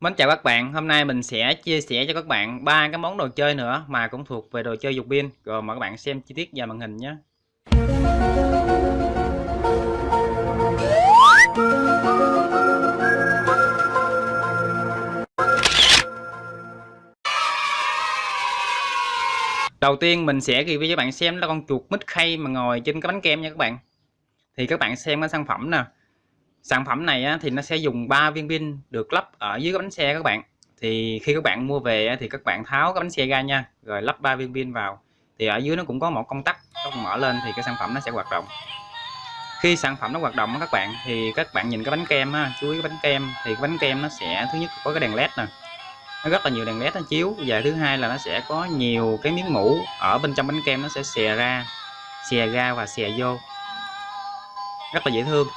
Mến chào các bạn, hôm nay mình sẽ chia sẻ cho các bạn ba cái món đồ chơi nữa mà cũng thuộc về đồ chơi dục pin. Rồi mời các bạn xem chi tiết vào màn hình nhé. Đầu tiên mình sẽ review cho các bạn xem là con chuột mít khay mà ngồi trên cái bánh kem nha các bạn. Thì các bạn xem cái sản phẩm nè. Sản phẩm này á, thì nó sẽ dùng 3 viên pin được lắp ở dưới cái bánh xe các bạn. Thì khi các bạn mua về á, thì các bạn tháo cái bánh xe ra nha, rồi lắp 3 viên pin vào. Thì ở dưới nó cũng có một công tắc, các bạn mở lên thì cái sản phẩm nó sẽ hoạt động. Khi sản phẩm nó hoạt động các bạn thì các bạn nhìn cái bánh kem chú ý cái bánh kem thì cái bánh kem nó sẽ thứ nhất có cái đèn led nè nó rất là nhiều đèn led nó chiếu và thứ hai là nó sẽ có nhiều cái miếng mũ ở bên trong bánh kem nó sẽ xè ra xè ra và xè vô rất là dễ thương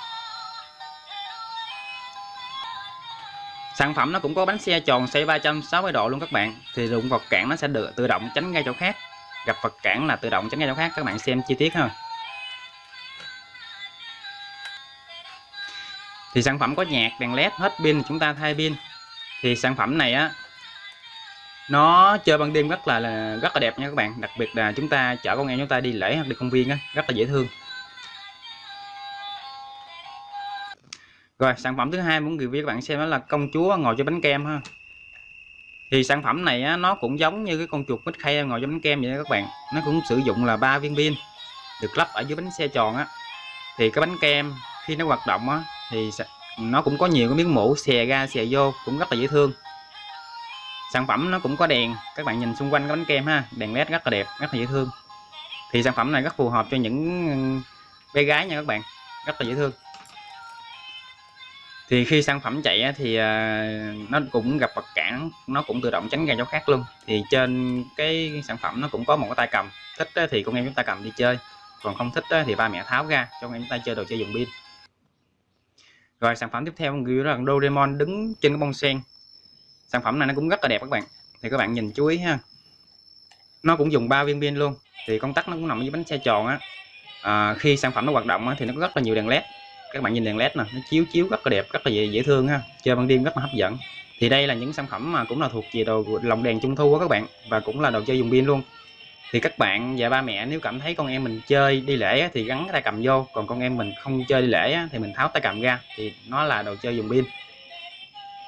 sản phẩm nó cũng có bánh xe tròn xoay 360 độ luôn các bạn. Thì dụng vật cản nó sẽ được tự động tránh ngay chỗ khác. Gặp vật cản là tự động tránh ngay chỗ khác các bạn xem chi tiết ha. Thì sản phẩm có nhạc đèn led hết pin chúng ta thay pin. Thì sản phẩm này á nó chơi ban đêm rất là, là rất là đẹp nha các bạn. Đặc biệt là chúng ta chở con em chúng ta đi lễ hoặc đi công viên á rất là dễ thương. Rồi sản phẩm thứ hai muốn review các bạn xem đó là công chúa ngồi cho bánh kem ha. Thì sản phẩm này á, nó cũng giống như cái con chuột mít khay ngồi cho bánh kem vậy đó các bạn. Nó cũng sử dụng là ba viên pin được lắp ở dưới bánh xe tròn á. Thì cái bánh kem khi nó hoạt động á thì nó cũng có nhiều cái miếng mũ xè ra xè vô cũng rất là dễ thương. Sản phẩm nó cũng có đèn các bạn nhìn xung quanh cái bánh kem ha đèn led rất là đẹp rất là dễ thương. Thì sản phẩm này rất phù hợp cho những bé gái nha các bạn rất là dễ thương thì khi sản phẩm chạy thì à, nó cũng gặp vật cản nó cũng tự động tránh ra chỗ khác luôn. Thì trên cái sản phẩm nó cũng có một cái tay cầm thích thì con em chúng ta cầm đi chơi còn không thích thì ba mẹ tháo ra cho con em chúng ta chơi đồ chơi dùng pin. Rồi sản phẩm tiếp theo người là Doraemon đứng trên cái bông sen. Sản phẩm này nó cũng rất là đẹp các bạn. Thì các bạn nhìn chú ý ha. Nó cũng dùng ba viên pin luôn. Thì công tắc nó cũng nằm dưới bánh xe tròn á. À, khi sản phẩm nó hoạt động á, thì nó có rất là nhiều đèn led các bạn nhìn đèn led nè nó chiếu chiếu rất là đẹp rất là dễ, dễ thương ha. Chơi ban đêm rất là hấp dẫn. Thì đây là những sản phẩm mà cũng là thuộc về đồ lồng đèn trung thu của các bạn và cũng là đồ chơi dùng pin luôn. Thì các bạn và ba mẹ nếu cảm thấy con em mình chơi đi lễ thì gắn cái tay cầm vô. Còn con em mình không chơi đi lễ thì mình tháo tay cầm ra thì nó là đồ chơi dùng pin.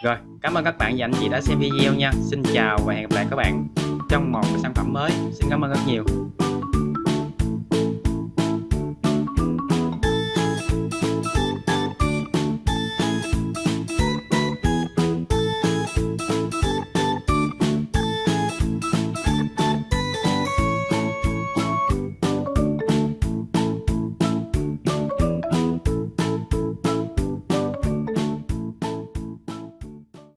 Rồi cảm ơn các bạn và anh chị đã xem video nha. Xin chào và hẹn gặp lại các bạn trong một sản phẩm mới. Xin cảm ơn rất nhiều.